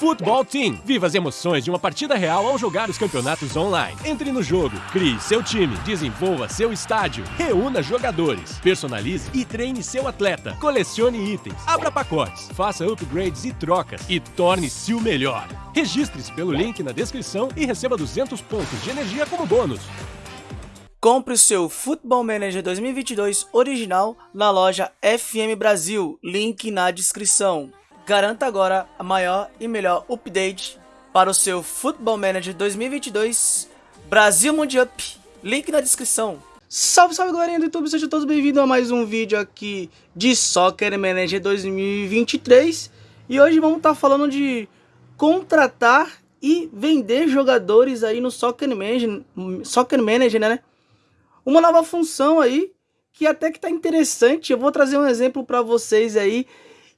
Futebol Team. Viva as emoções de uma partida real ao jogar os campeonatos online. Entre no jogo, crie seu time, desenvolva seu estádio, reúna jogadores, personalize e treine seu atleta, colecione itens, abra pacotes, faça upgrades e trocas e torne-se o melhor. Registre-se pelo link na descrição e receba 200 pontos de energia como bônus. Compre o seu Football Manager 2022 original na loja FM Brasil, link na descrição. Garanta agora a maior e melhor update para o seu Football Manager 2022 Brasil Mundial. Link na descrição. Salve, salve galerinha do YouTube, sejam todos bem-vindos a mais um vídeo aqui de Soccer Manager 2023 E hoje vamos estar tá falando de contratar e vender jogadores aí no Soccer Manager, Soccer Manager né? Uma nova função aí que até que tá interessante, eu vou trazer um exemplo para vocês aí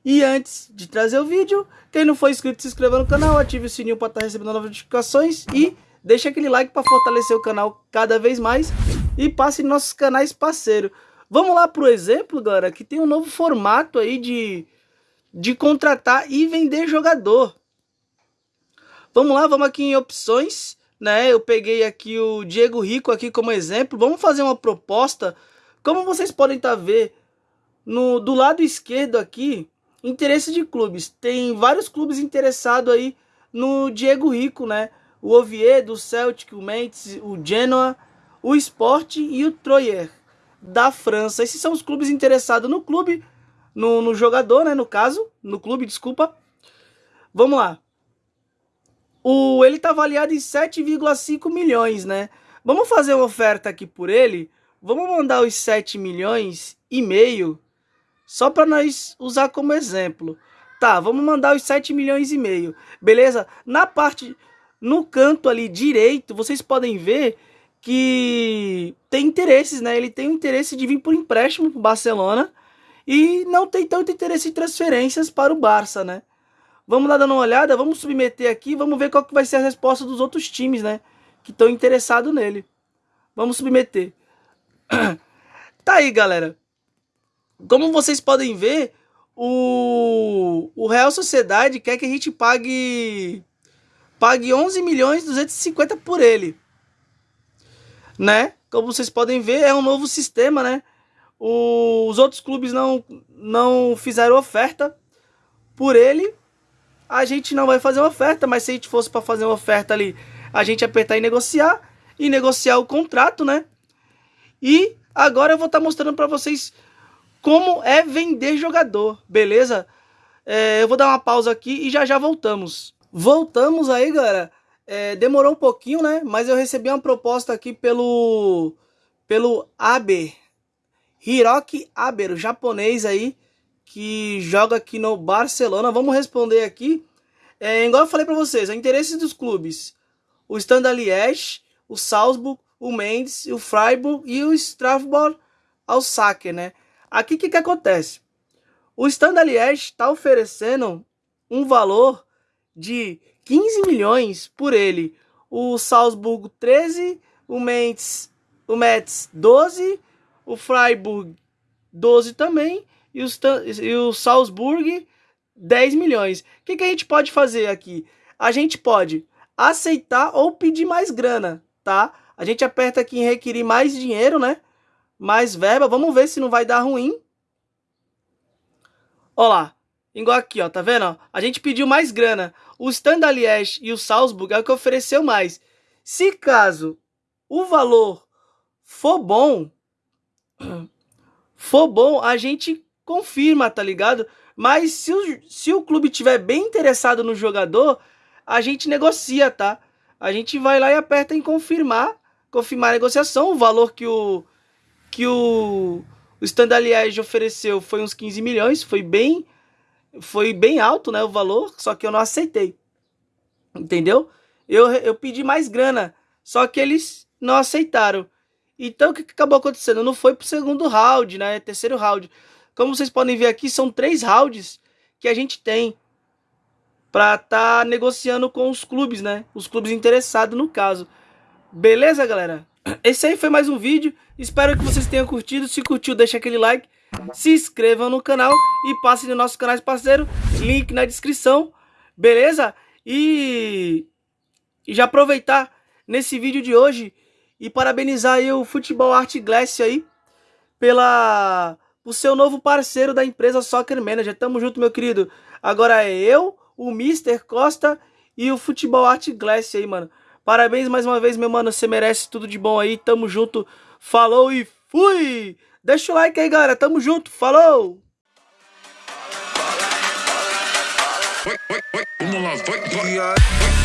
e antes de trazer o vídeo, quem não for inscrito, se inscreva no canal, ative o sininho para estar tá recebendo novas notificações e deixe aquele like para fortalecer o canal cada vez mais e passe em nossos canais parceiro. Vamos lá pro exemplo, galera, que tem um novo formato aí de, de contratar e vender jogador. Vamos lá, vamos aqui em opções, né? Eu peguei aqui o Diego Rico aqui como exemplo. Vamos fazer uma proposta. Como vocês podem estar tá vendo, no, do lado esquerdo aqui, interesse de clubes. Tem vários clubes interessados aí no Diego Rico, né? O Oviedo, o Celtic, o Mainz, o Genoa, o Sport e o Troyer da França. Esses são os clubes interessados no clube, no, no jogador, né? No caso, no clube, desculpa. Vamos lá. O, ele está avaliado em 7,5 milhões, né? Vamos fazer uma oferta aqui por ele. Vamos mandar os 7 milhões e meio só para nós usar como exemplo. Tá, vamos mandar os 7 milhões e meio. Beleza? Na parte, no canto ali direito, vocês podem ver que tem interesses, né? Ele tem o interesse de vir por empréstimo para o Barcelona e não tem tanto interesse em transferências para o Barça, né? Vamos lá dando uma olhada, vamos submeter aqui, vamos ver qual que vai ser a resposta dos outros times, né? Que estão interessados nele. Vamos submeter. tá aí, galera. Como vocês podem ver, o, o Real Sociedade quer que a gente pague pague 11 milhões 250 por ele. Né? Como vocês podem ver, é um novo sistema, né? O, os outros clubes não, não fizeram oferta por ele. A gente não vai fazer uma oferta, mas se a gente fosse para fazer uma oferta ali, a gente apertar e negociar e negociar o contrato, né? E agora eu vou estar tá mostrando para vocês como é vender jogador, beleza? É, eu vou dar uma pausa aqui e já já voltamos. Voltamos aí, galera. É, demorou um pouquinho, né? Mas eu recebi uma proposta aqui pelo pelo Aber, Hiroki Aber, o japonês aí que joga aqui no Barcelona. Vamos responder aqui. É, igual eu falei para vocês, a interesse dos clubes: o Standard Liège, o Salzburg, o Mendes, o Freiburg e o Strasbourg ao saque, né? Aqui o que, que acontece? O Standard Liège está oferecendo um valor de 15 milhões por ele. O Salzburgo 13, o Metz, o Metz 12, o Freiburg 12 também e, os, e o Salzburg 10 milhões. O que, que a gente pode fazer aqui? A gente pode aceitar ou pedir mais grana, tá? A gente aperta aqui em requerir mais dinheiro, né? Mais verba. Vamos ver se não vai dar ruim. Ó lá. Igual aqui, ó. Tá vendo? A gente pediu mais grana. O Standard Liège e o Salzburg é o que ofereceu mais. Se caso o valor for bom, for bom, a gente confirma, tá ligado? Mas se o, se o clube tiver bem interessado no jogador, a gente negocia, tá? A gente vai lá e aperta em confirmar, confirmar a negociação, o valor que o que o, o Standard Liège ofereceu foi uns 15 milhões, foi bem foi bem alto, né, o valor, só que eu não aceitei. Entendeu? Eu, eu pedi mais grana, só que eles não aceitaram. Então o que acabou acontecendo? Não foi pro segundo round, né? Terceiro round. Como vocês podem ver aqui, são três rounds que a gente tem para tá negociando com os clubes, né? Os clubes interessados no caso. Beleza, galera? Esse aí foi mais um vídeo. Espero que vocês tenham curtido. Se curtiu, deixa aquele like. Se inscrevam no canal e passem no nosso canal parceiro. Link na descrição. Beleza? E, já aproveitar nesse vídeo de hoje e parabenizar aí o Futebol Art Glass aí pela o seu novo parceiro da empresa Soccer Manager. Tamo junto, meu querido. Agora é eu, o Mr. Costa e o Futebol Art Glass aí, mano. Parabéns mais uma vez, meu mano. Você merece tudo de bom aí. Tamo junto. Falou e fui! Deixa o like aí, galera. Tamo junto. Falou! Vamos lá, vai, vai.